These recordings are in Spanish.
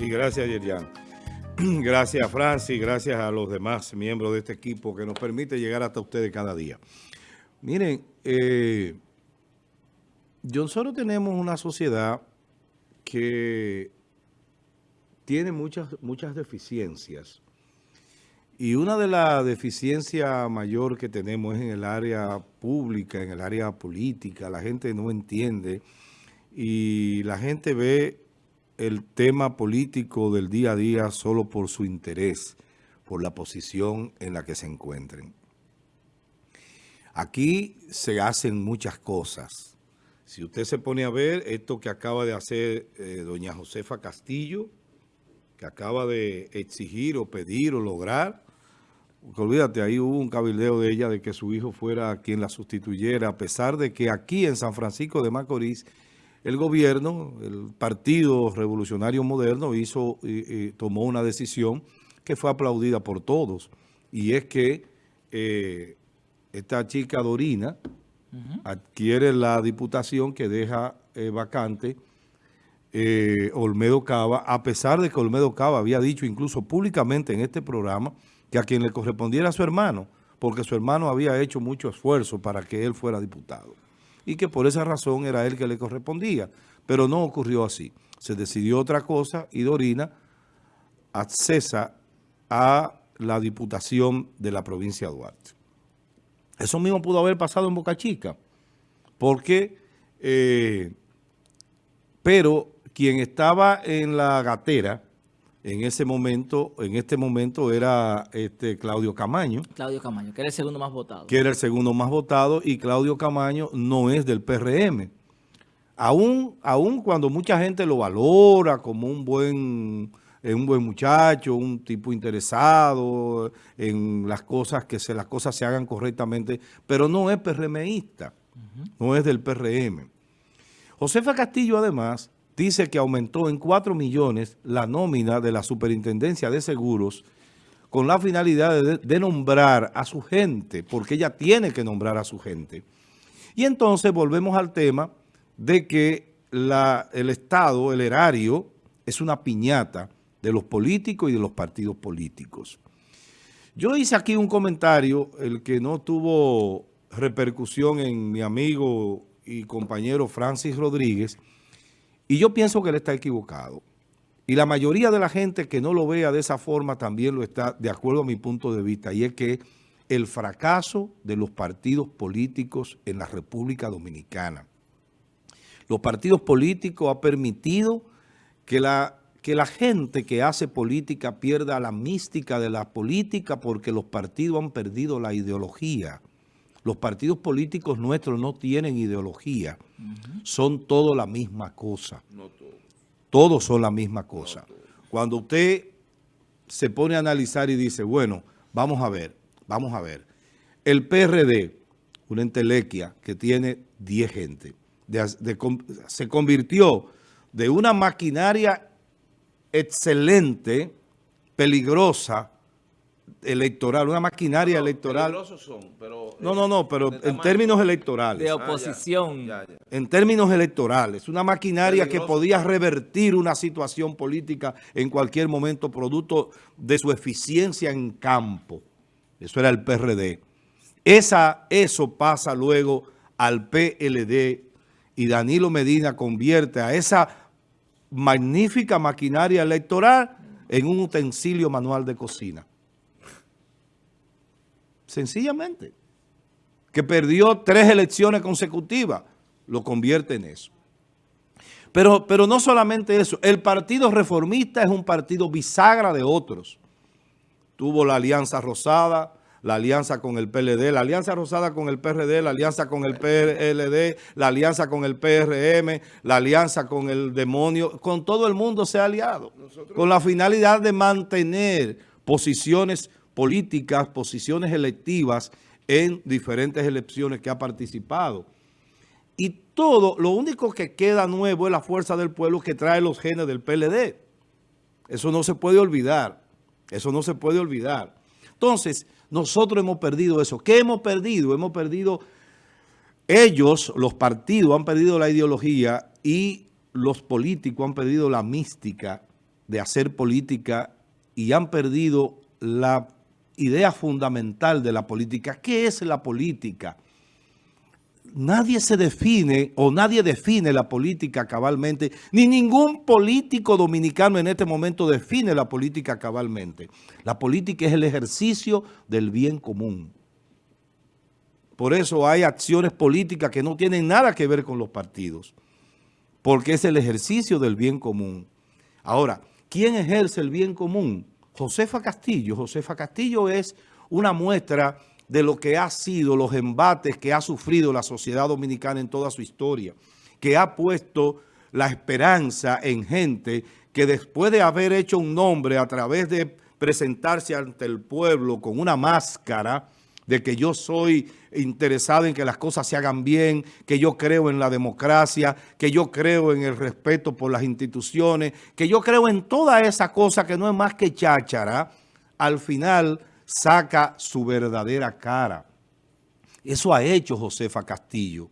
Y gracias, Yerian. Gracias, Francis. Gracias a los demás miembros de este equipo que nos permite llegar hasta ustedes cada día. Miren, eh, nosotros tenemos una sociedad que tiene muchas, muchas deficiencias. Y una de las deficiencias mayor que tenemos es en el área pública, en el área política. La gente no entiende y la gente ve el tema político del día a día solo por su interés, por la posición en la que se encuentren. Aquí se hacen muchas cosas. Si usted se pone a ver esto que acaba de hacer eh, doña Josefa Castillo, que acaba de exigir o pedir o lograr, porque olvídate, ahí hubo un cabildeo de ella de que su hijo fuera quien la sustituyera, a pesar de que aquí en San Francisco de Macorís, el gobierno, el Partido Revolucionario Moderno, hizo y, tomó una decisión que fue aplaudida por todos. Y es que eh, esta chica Dorina adquiere la diputación que deja eh, vacante eh, Olmedo Cava, a pesar de que Olmedo Cava había dicho incluso públicamente en este programa que a quien le correspondiera a su hermano, porque su hermano había hecho mucho esfuerzo para que él fuera diputado. Y que por esa razón era él que le correspondía. Pero no ocurrió así. Se decidió otra cosa y Dorina accesa a la diputación de la provincia de Duarte. Eso mismo pudo haber pasado en Boca Chica, porque, eh, pero quien estaba en la gatera en ese momento, en este momento era este Claudio Camaño. Claudio Camaño, que era el segundo más votado. Que era el segundo más votado y Claudio Camaño no es del PRM. Aún, aún cuando mucha gente lo valora como un buen, eh, un buen muchacho, un tipo interesado en las cosas, que se, las cosas se hagan correctamente, pero no es PRMista, no es del PRM. Josefa Castillo además dice que aumentó en 4 millones la nómina de la Superintendencia de Seguros con la finalidad de, nombrar a su gente, porque ella tiene que nombrar a su gente. Y entonces volvemos al tema de que el Estado, el erario, es una piñata de los políticos y de los partidos políticos. Yo hice aquí un comentario, el que no tuvo repercusión en mi amigo y compañero Francis Rodríguez, y yo pienso que él está equivocado. Y la mayoría de la gente que no lo vea de esa forma también lo está, de acuerdo a mi punto de vista, y es que el fracaso de los partidos políticos en la República Dominicana. Los partidos políticos han permitido que la, que la gente que hace política pierda la mística de la política porque los partidos han perdido la ideología. Los partidos políticos nuestros no tienen ideología. Son todos la misma cosa. Todos son la misma cosa. Cuando usted se pone a analizar y dice, bueno, vamos a ver, vamos a ver. El PRD, una entelequia que tiene 10 gente, se convirtió de una maquinaria excelente, peligrosa, electoral, una maquinaria electoral. Son, pero, no, no, no, pero en términos electorales. De oposición. En términos electorales. Una maquinaria que podía revertir una situación política en cualquier momento producto de su eficiencia en campo. Eso era el PRD. Esa, eso pasa luego al PLD y Danilo Medina convierte a esa magnífica maquinaria electoral en un utensilio manual de cocina. Sencillamente. Que perdió tres elecciones consecutivas. Lo convierte en eso. Pero, pero no solamente eso. El Partido Reformista es un partido bisagra de otros. Tuvo la Alianza Rosada, la alianza con el PLD, la alianza rosada con el PRD, la alianza con el PLD, la alianza con el PRM, la alianza con el demonio, con todo el mundo se ha aliado, con la finalidad de mantener posiciones políticas, posiciones electivas en diferentes elecciones que ha participado. Y todo, lo único que queda nuevo es la fuerza del pueblo que trae los genes del PLD. Eso no se puede olvidar. Eso no se puede olvidar. Entonces, nosotros hemos perdido eso. ¿Qué hemos perdido? Hemos perdido, ellos, los partidos, han perdido la ideología y los políticos han perdido la mística de hacer política y han perdido la idea fundamental de la política. ¿Qué es la política? Nadie se define o nadie define la política cabalmente, ni ningún político dominicano en este momento define la política cabalmente. La política es el ejercicio del bien común. Por eso hay acciones políticas que no tienen nada que ver con los partidos, porque es el ejercicio del bien común. Ahora, ¿quién ejerce el bien común? Josefa Castillo. Josefa Castillo es una muestra de lo que ha sido los embates que ha sufrido la sociedad dominicana en toda su historia, que ha puesto la esperanza en gente que después de haber hecho un nombre a través de presentarse ante el pueblo con una máscara, de que yo soy interesado en que las cosas se hagan bien, que yo creo en la democracia, que yo creo en el respeto por las instituciones, que yo creo en toda esa cosa que no es más que cháchara, al final saca su verdadera cara. Eso ha hecho Josefa Castillo.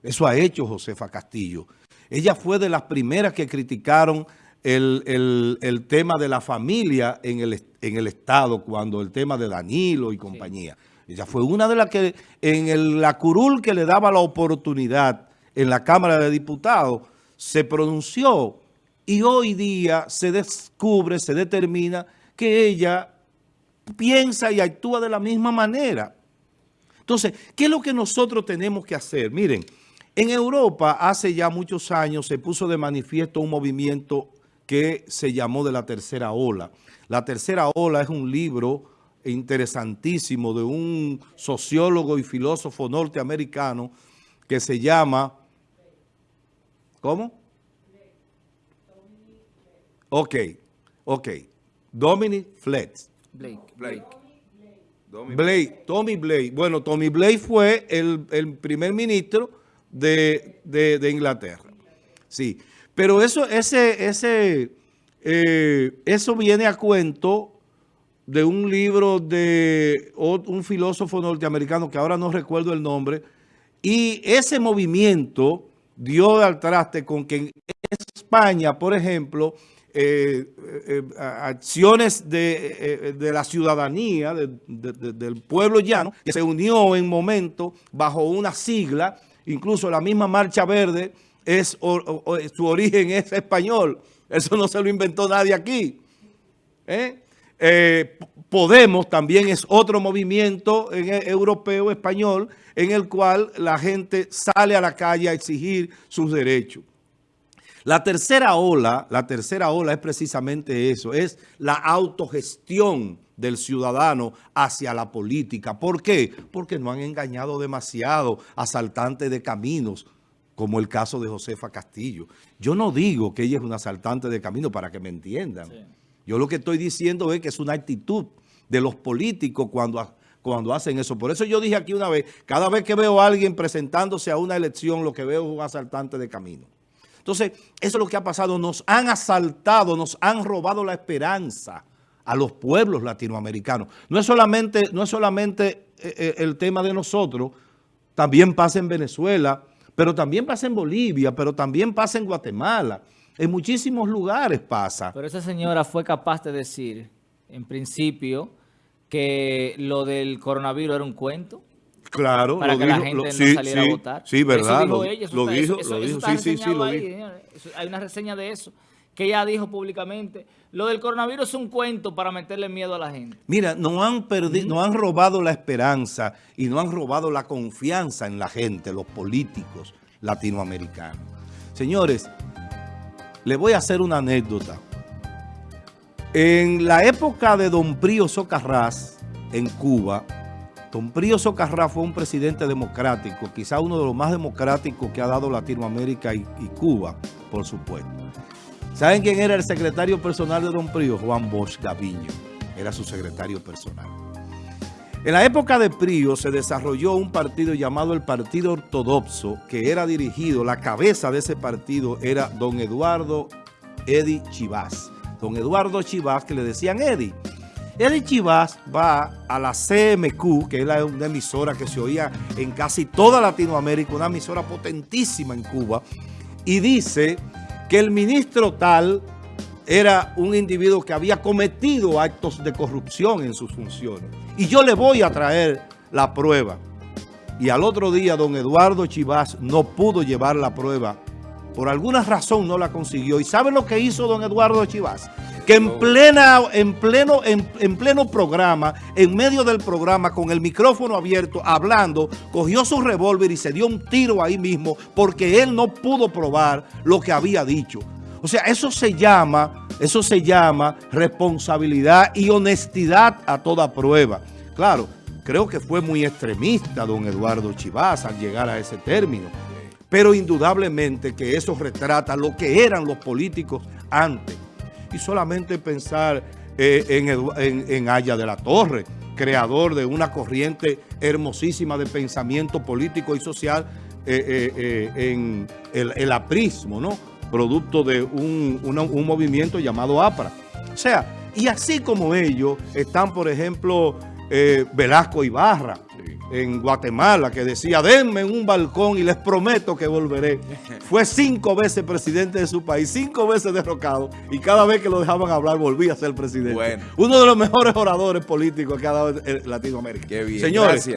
Eso ha hecho Josefa Castillo. Ella fue de las primeras que criticaron el, tema de la familia en el, en el Estado, cuando el tema de Danilo y compañía. Ella fue una de las que en la curul que le daba la oportunidad en la Cámara de Diputados se pronunció y hoy día se descubre, se determina que ella piensa y actúa de la misma manera. Entonces, ¿qué es lo que nosotros tenemos que hacer? Miren, en Europa hace ya muchos años se puso de manifiesto un movimiento que se llamó de la tercera ola. La tercera ola es un libro interesantísimo de un sociólogo y filósofo norteamericano que se llama... ¿Cómo? Ok, ok. Dominic Fletch. Blake. Blake. Blake, Tommy Blake. Bueno, Tommy Blake fue el, primer ministro de, de Inglaterra. Sí. Pero eso, ese, ese, eh, eso viene a cuento de un libro de un filósofo norteamericano que ahora no recuerdo el nombre, y ese movimiento dio al traste con que en España, por ejemplo, eh, eh, acciones de, la ciudadanía, del pueblo llano, que se unió en momento bajo una sigla, incluso la misma Marcha Verde, es, su origen es español. Eso no se lo inventó nadie aquí. ¿Eh? Eh, Podemos también es otro movimiento en europeo, español, en el cual la gente sale a la calle a exigir sus derechos. La tercera ola, la tercera ola es precisamente eso, es la autogestión del ciudadano hacia la política. ¿Por qué? Porque no han engañado demasiado asaltantes de caminos, como el caso de Josefa Castillo. Yo no digo que ella es una asaltante de camino para que me entiendan. Yo lo que estoy diciendo es que es una actitud de los políticos cuando, cuando hacen eso. Por eso yo dije aquí una vez, cada vez que veo a alguien presentándose a una elección, lo que veo es un asaltante de camino. Entonces, eso es lo que ha pasado. Nos han asaltado, nos han robado la esperanza a los pueblos latinoamericanos. No es solamente, no es solamente eh, eh, el tema de nosotros, también pasa en Venezuela, pero también pasa en Bolivia, pero también pasa en Guatemala. En muchísimos lugares pasa. Pero esa señora fue capaz de decir, en principio, que lo del coronavirus era un cuento. Claro, para que la gente no saliera a votar. Sí, verdad. Eso dijo ella. lo dijo, lo dijo. sí, sí, sí, lo dijo. Hay una reseña de eso que ella dijo públicamente, lo del coronavirus es un cuento para meterle miedo a la gente. Mira, no han, perdido, no han robado la esperanza y no han robado la confianza en la gente, los políticos latinoamericanos. Señores, le voy a hacer una anécdota. En la época de Don Prío Socarrás, en Cuba, Don Prío Socarrás fue un presidente democrático, quizá uno de los más democráticos que ha dado Latinoamérica y Cuba, por supuesto. ¿Saben quién era el secretario personal de Don Prío? Juan Bosch Gaviño. Era su secretario personal. En la época de Prío se desarrolló un partido llamado el Partido Ortodoxo, que era dirigido, la cabeza de ese partido era don Eduardo Edi Chivás. Don Eduardo Chivás, que le decían Edi. Edi Chivás va a la CMQ, que es una emisora que se oía en casi toda Latinoamérica, una emisora potentísima en Cuba, y dice que el ministro tal era un individuo que había cometido actos de corrupción en sus funciones. Y yo le voy a traer la prueba. Y al otro día, don Eduardo Chivás no pudo llevar la prueba. Por alguna razón no la consiguió. ¿Y saben lo que hizo don Eduardo Chivás? Que en, plena, en, pleno, en, en pleno programa, en medio del programa, con el micrófono abierto, hablando, cogió su revólver y se dio un tiro ahí mismo porque él no pudo probar lo que había dicho. O sea, eso se llama, eso se llama responsabilidad y honestidad a toda prueba. Claro, creo que fue muy extremista don Eduardo Chivás al llegar a ese término. Pero indudablemente que eso retrata lo que eran los políticos antes. Y solamente pensar eh, en, en, en Aya de la Torre, creador de una corriente hermosísima de pensamiento político y social eh, eh, en el, aprismo, ¿no? producto de un, un, movimiento llamado APRA. O sea, y así como ellos están, por ejemplo, Velasco Ibarra. En Guatemala, que decía, denme un balcón y les prometo que volveré. Fue cinco veces presidente de su país, cinco veces derrocado, y cada vez que lo dejaban hablar volvía a ser presidente. Bueno. Uno de los mejores oradores políticos que ha dado Latinoamérica. Qué bien. Señores, Gracias.